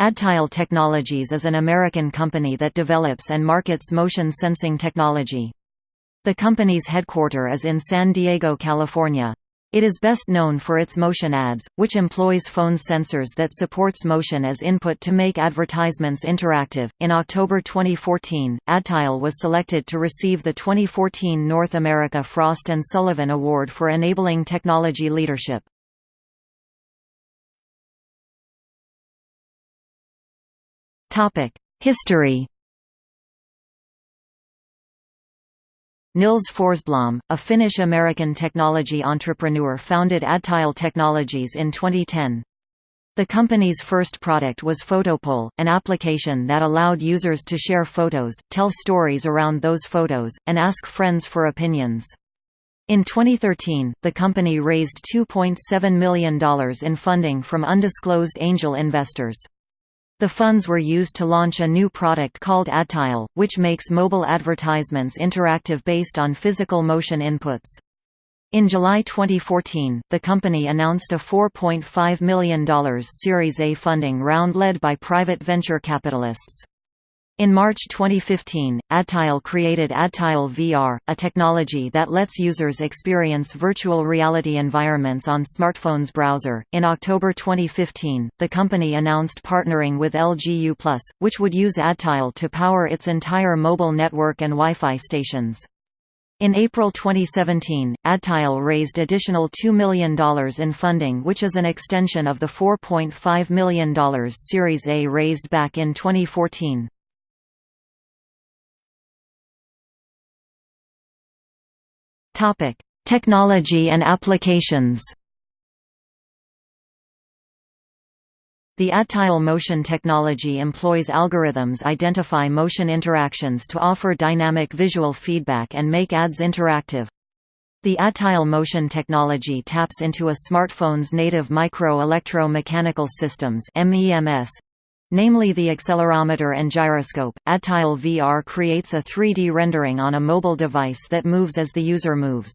Adtile Technologies is an American company that develops and markets motion sensing technology. The company's headquarter is in San Diego, California. It is best known for its motion ads, which employs phone sensors that supports motion as input to make advertisements interactive. In October 2014, Adtile was selected to receive the 2014 North America Frost and Sullivan Award for enabling technology leadership. History Nils Forsblom, a Finnish-American technology entrepreneur founded Adtile Technologies in 2010. The company's first product was Photopole, an application that allowed users to share photos, tell stories around those photos, and ask friends for opinions. In 2013, the company raised $2.7 million in funding from undisclosed angel investors. The funds were used to launch a new product called Adtile, which makes mobile advertisements interactive based on physical motion inputs. In July 2014, the company announced a $4.5 million Series A funding round led by private venture capitalists. In March 2015, Adtile created Adtile VR, a technology that lets users experience virtual reality environments on smartphones browser. In October 2015, the company announced partnering with LG U+, which would use Adtile to power its entire mobile network and Wi-Fi stations. In April 2017, Adtile raised additional $2 million in funding which is an extension of the $4.5 million Series A raised back in 2014. Topic: Technology and applications. The Adtile motion technology employs algorithms identify motion interactions to offer dynamic visual feedback and make ads interactive. The Adtile motion technology taps into a smartphone's native micro-electro-mechanical systems MEMS, namely the accelerometer and gyroscope. Adtile VR creates a 3D rendering on a mobile device that moves as the user moves.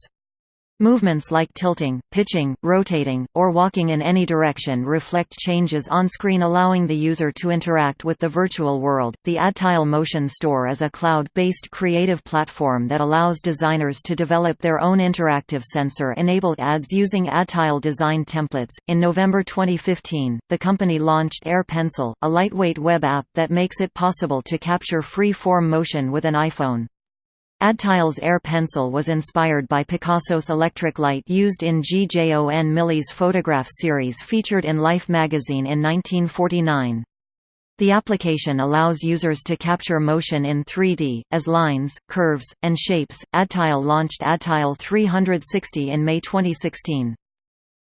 Movements like tilting, pitching, rotating, or walking in any direction reflect changes on screen allowing the user to interact with the virtual world. The Adtile Motion Store is a cloud-based creative platform that allows designers to develop their own interactive sensor-enabled ads using Adtile design templates. In November 2015, the company launched Air Pencil, a lightweight web app that makes it possible to capture free-form motion with an iPhone. Adtile's Air Pencil was inspired by Picasso's electric light used in G. J. O. N. Mili's photograph series featured in Life magazine in 1949. The application allows users to capture motion in 3D, as lines, curves, and shapes. Adtile launched Adtile 360 in May 2016.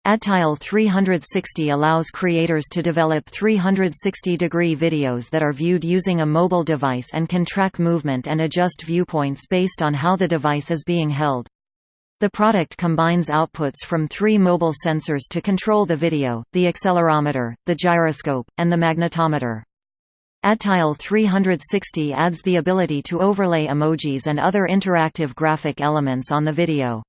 Adtile 360 allows creators to develop 360-degree videos that are viewed using a mobile device and can track movement and adjust viewpoints based on how the device is being held. The product combines outputs from three mobile sensors to control the video, the accelerometer, the gyroscope, and the magnetometer. Adtile 360 adds the ability to overlay emojis and other interactive graphic elements on the video.